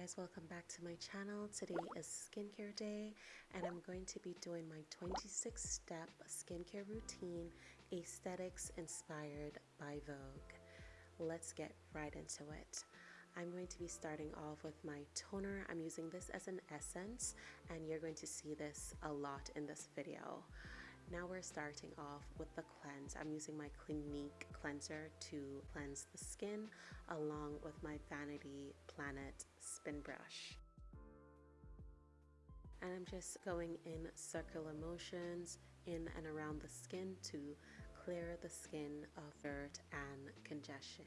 guys, welcome back to my channel. Today is skincare day and I'm going to be doing my 26 step skincare routine, aesthetics inspired by Vogue. Let's get right into it. I'm going to be starting off with my toner. I'm using this as an essence and you're going to see this a lot in this video. Now we're starting off with the cleanse. I'm using my Clinique cleanser to cleanse the skin along with my Vanity Planet spin brush. And I'm just going in circular motions in and around the skin to clear the skin of dirt and congestion.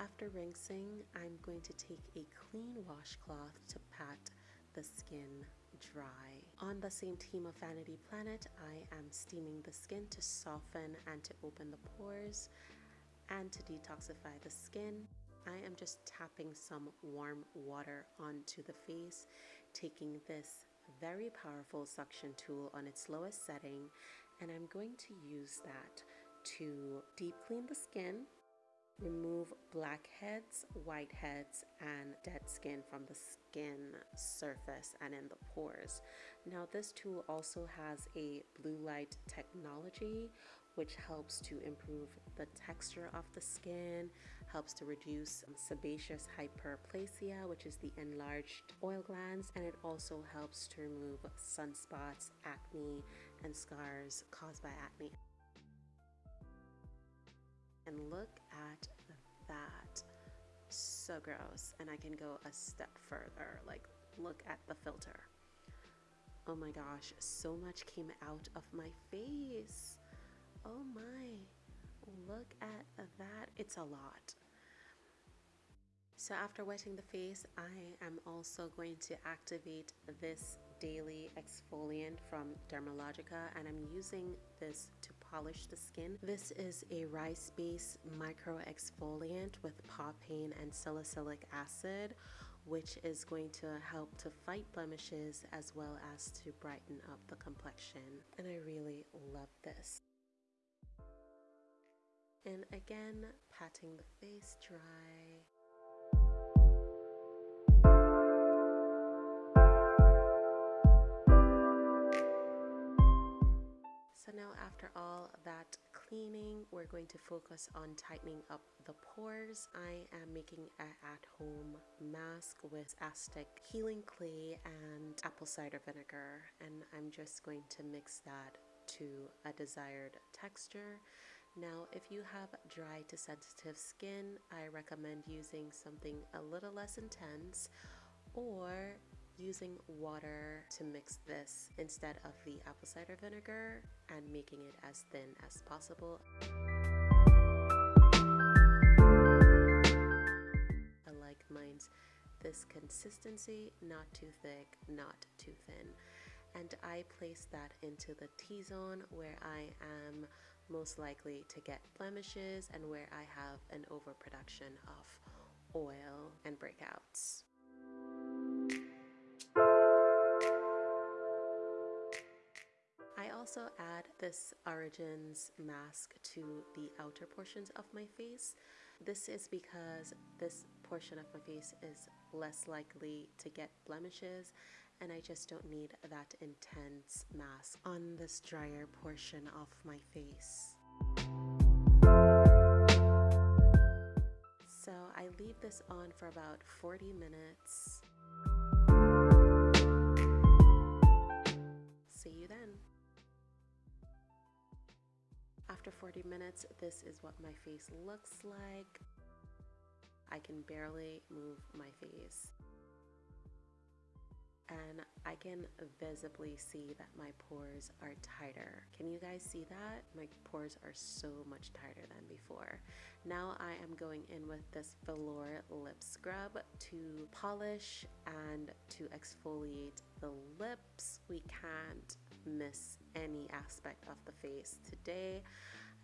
After rinsing, I'm going to take a clean washcloth to pat the skin dry. On the same team of Vanity Planet, I am steaming the skin to soften and to open the pores and to detoxify the skin. I am just tapping some warm water onto the face, taking this very powerful suction tool on its lowest setting, and I'm going to use that to deep clean the skin remove blackheads, whiteheads, and dead skin from the skin surface and in the pores. Now this tool also has a blue light technology which helps to improve the texture of the skin, helps to reduce sebaceous hyperplasia, which is the enlarged oil glands, and it also helps to remove sunspots, acne, and scars caused by acne. And look at that. So gross. And I can go a step further. Like, look at the filter. Oh my gosh, so much came out of my face. Oh my. Look at that. It's a lot. So after wetting the face, I am also going to activate this daily exfoliant from Dermalogica and I'm using this to polish the skin. This is a rice-based micro exfoliant with papain and salicylic acid which is going to help to fight blemishes as well as to brighten up the complexion and I really love this. And again, patting the face dry. After all that cleaning, we're going to focus on tightening up the pores. I am making an at-home mask with Aztec healing clay and apple cider vinegar and I'm just going to mix that to a desired texture. Now, if you have dry to sensitive skin, I recommend using something a little less intense or using water to mix this instead of the apple cider vinegar and making it as thin as possible. I like mine's this consistency, not too thick, not too thin. And I place that into the T-zone where I am most likely to get blemishes and where I have an overproduction of oil and breakouts. This Origins mask to the outer portions of my face. This is because this portion of my face is less likely to get blemishes and I just don't need that intense mask on this drier portion of my face. So I leave this on for about 40 minutes 40 minutes, this is what my face looks like. I can barely move my face. And I can visibly see that my pores are tighter. Can you guys see that? My pores are so much tighter than before. Now I am going in with this velour lip scrub to polish and to exfoliate the lips. We can't miss any aspect of the face today.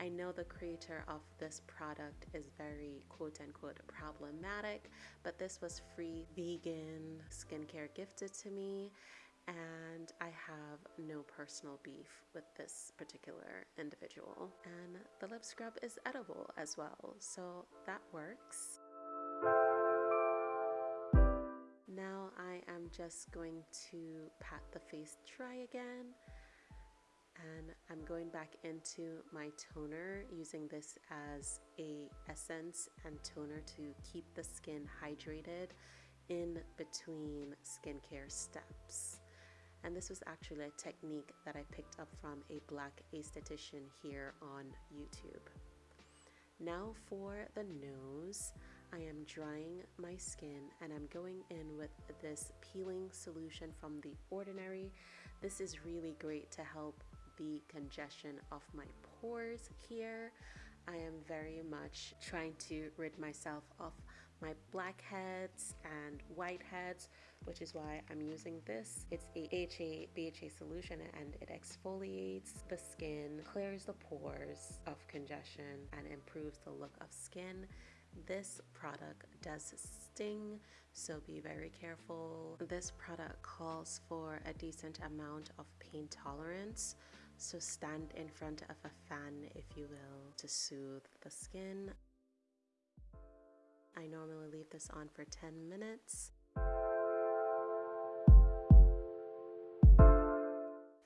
I know the creator of this product is very quote unquote problematic, but this was free vegan skincare gifted to me and I have no personal beef with this particular individual. And the lip scrub is edible as well, so that works. Now I am just going to pat the face dry again and I'm going back into my toner using this as a essence and toner to keep the skin hydrated in between skincare steps. And this was actually a technique that I picked up from a black aesthetician here on YouTube. Now for the nose, I am drying my skin and I'm going in with this peeling solution from The Ordinary. This is really great to help the congestion of my pores here. I am very much trying to rid myself of my blackheads and whiteheads, which is why I'm using this. It's a AHA BHA solution and it exfoliates the skin, clears the pores of congestion, and improves the look of skin. This product does sting, so be very careful. This product calls for a decent amount of pain tolerance. So stand in front of a fan, if you will, to soothe the skin. I normally leave this on for 10 minutes.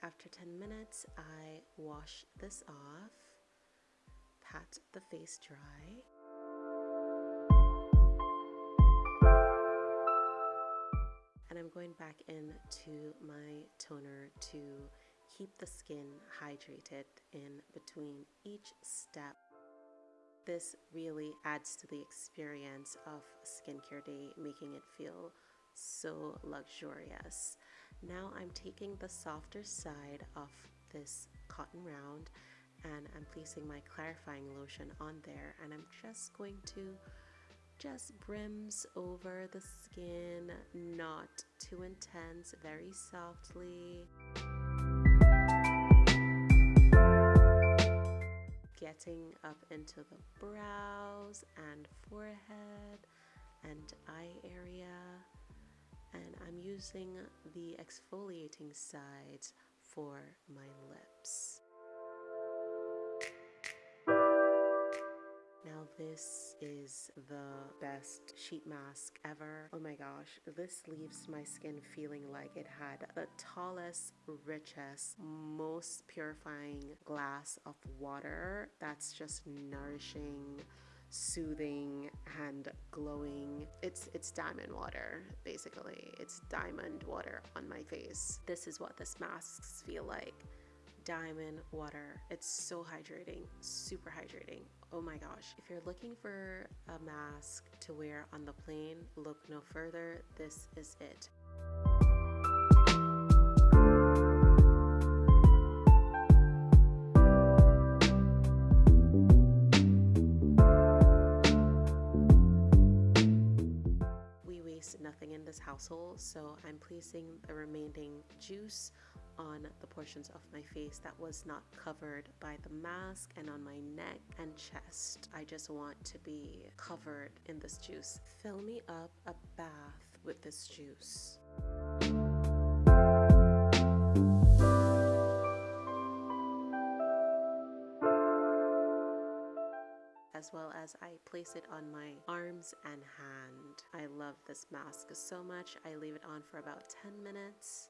After 10 minutes, I wash this off, pat the face dry. And I'm going back into my toner to keep the skin hydrated in between each step. This really adds to the experience of skincare day, making it feel so luxurious. Now I'm taking the softer side of this cotton round and I'm placing my clarifying lotion on there and I'm just going to just brims over the skin, not too intense, very softly. Getting up into the brows and forehead and eye area. And I'm using the exfoliating sides for my lips. Now this is the best sheet mask ever. Oh my gosh, this leaves my skin feeling like it had the tallest, richest, most purifying glass of water that's just nourishing soothing and glowing. It's it's diamond water basically. It's diamond water on my face. This is what this masks feel like diamond water. It's so hydrating, super hydrating. Oh my gosh. If you're looking for a mask to wear on the plane, look no further. This is it. We waste nothing in this household, so I'm placing the remaining juice on the portions of my face that was not covered by the mask and on my neck and chest. I just want to be covered in this juice. Fill me up a bath with this juice. as well as I place it on my arms and hand. I love this mask so much. I leave it on for about 10 minutes.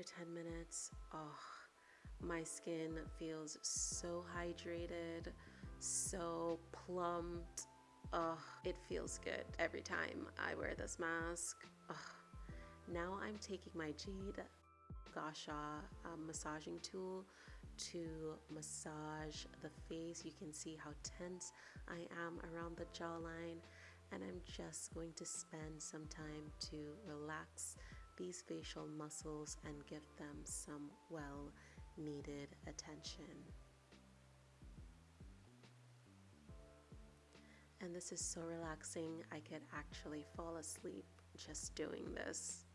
After 10 minutes, oh, my skin feels so hydrated, so plumped. Oh, it feels good every time I wear this mask. Oh. Now I'm taking my Jade Gua Sha um, massaging tool to massage the face. You can see how tense I am around the jawline and I'm just going to spend some time to relax these facial muscles and give them some well needed attention. And this is so relaxing, I could actually fall asleep just doing this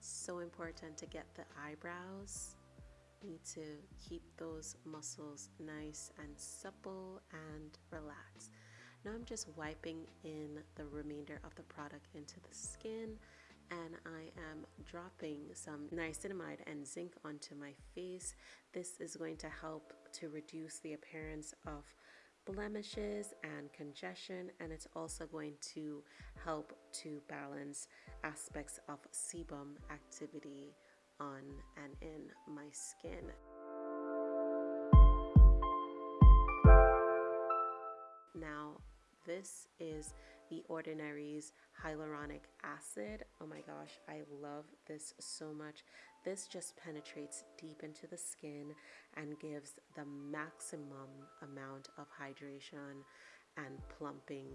so important to get the eyebrows need to keep those muscles nice and supple and relaxed. Now I'm just wiping in the remainder of the product into the skin and I am dropping some niacinamide and zinc onto my face. This is going to help to reduce the appearance of blemishes and congestion and it's also going to help to balance aspects of sebum activity on and in my skin. Now this is the Ordinary's hyaluronic acid. Oh my gosh, I love this so much. This just penetrates deep into the skin and gives the maximum amount of hydration and plumping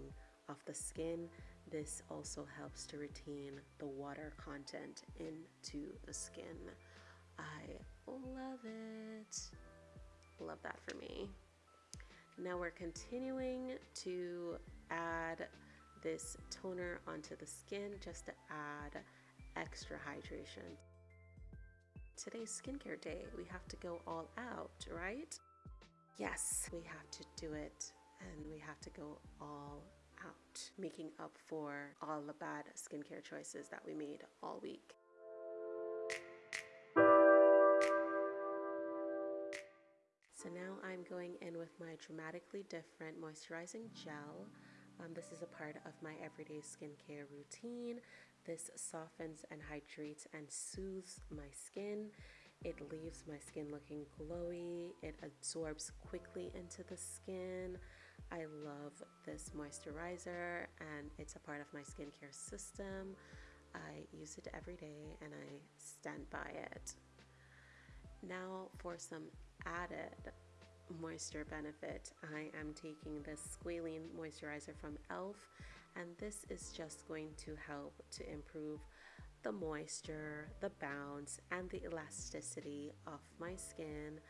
of the skin. This also helps to retain the water content into the skin. I love it. Love that for me. Now we're continuing to add this toner onto the skin just to add extra hydration. Today's skincare day, we have to go all out, right? Yes, we have to do it and we have to go all out, making up for all the bad skincare choices that we made all week. So now I'm going in with my Dramatically Different Moisturizing Gel. Um, this is a part of my everyday skincare routine. This softens and hydrates and soothes my skin. It leaves my skin looking glowy. It absorbs quickly into the skin. I love this moisturizer and it's a part of my skincare system. I use it every day and I stand by it. Now for some added moisture benefit, I am taking this squalene moisturizer from e.l.f. and this is just going to help to improve the moisture, the bounce, and the elasticity of my skin.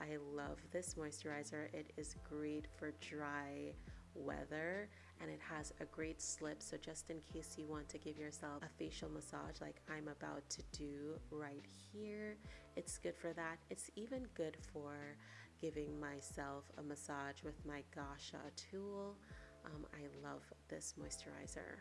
I love this moisturizer. It is great for dry weather and it has a great slip so just in case you want to give yourself a facial massage like I'm about to do right here it's good for that it's even good for giving myself a massage with my Gua Sha tool. Um, I love this moisturizer.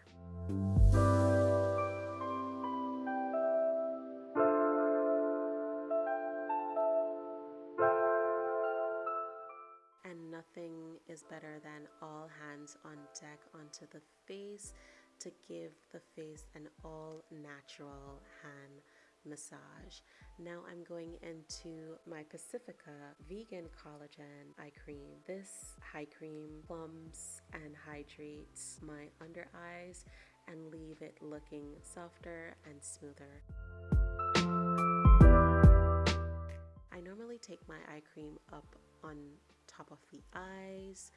And nothing is better than all hands on deck onto the face to give the face an all natural hand massage. Now I'm going into my Pacifica vegan collagen eye cream. This eye cream plumps and hydrates my under eyes and leave it looking softer and smoother. I normally take my eye cream up on top of the eyes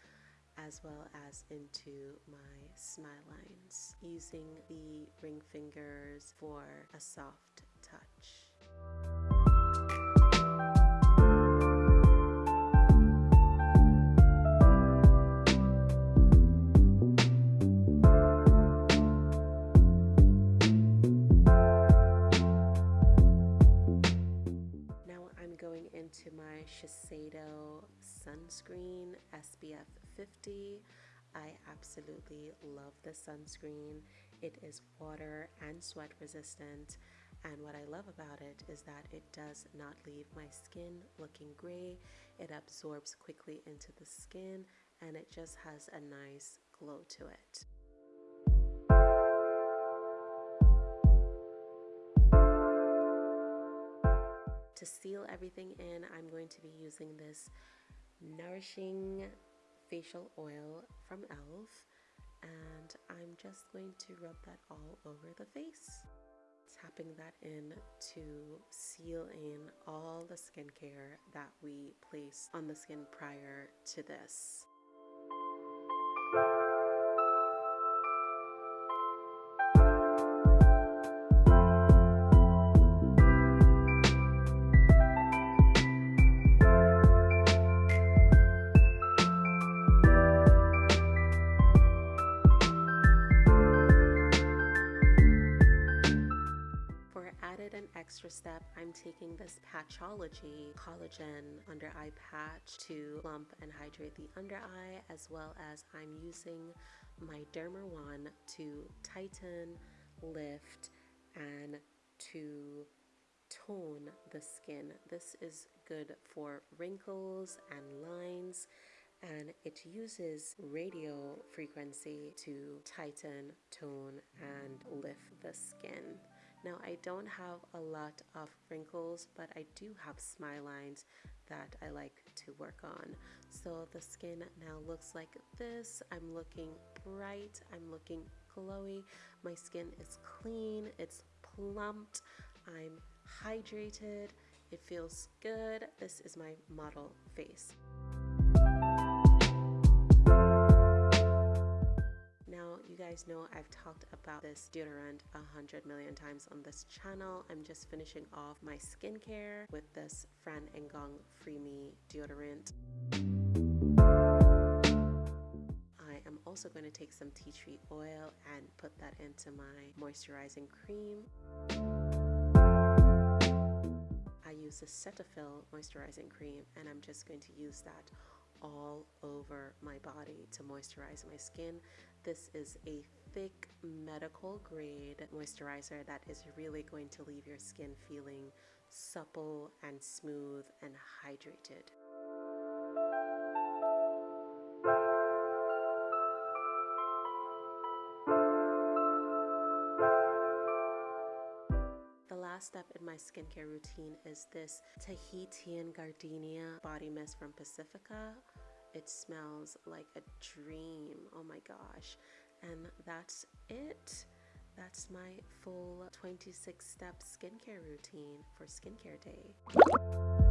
as well as into my smile lines using the ring fingers for a soft touch. Now I'm going into my Shiseido sunscreen SPF 50. I absolutely love this sunscreen. It is water and sweat resistant and what I love about it is that it does not leave my skin looking gray. It absorbs quickly into the skin and it just has a nice glow to it. To seal everything in, I'm going to be using this nourishing facial oil from e.l.f. and I'm just going to rub that all over the face tapping that in to seal in all the skincare that we place on the skin prior to this. I'm taking this Patchology Collagen Under Eye Patch to plump and hydrate the under eye as well as I'm using my Derma One to tighten, lift, and to tone the skin. This is good for wrinkles and lines and it uses radio frequency to tighten, tone, and lift the skin. Now, I don't have a lot of wrinkles, but I do have smile lines that I like to work on. So the skin now looks like this. I'm looking bright, I'm looking glowy. My skin is clean, it's plumped, I'm hydrated, it feels good. This is my model face. Guys know I've talked about this deodorant a hundred million times on this channel. I'm just finishing off my skincare with this Fran and Gong Free Me deodorant. I am also going to take some tea tree oil and put that into my moisturizing cream. I use the Cetaphil moisturizing cream and I'm just going to use that all over my body to moisturize my skin. This is a thick medical grade moisturizer that is really going to leave your skin feeling supple and smooth and hydrated. The last step in my skincare routine is this Tahitian Gardenia body mist from Pacifica. It smells like a dream. Oh my gosh. And that's it. That's my full 26 step skincare routine for skincare day.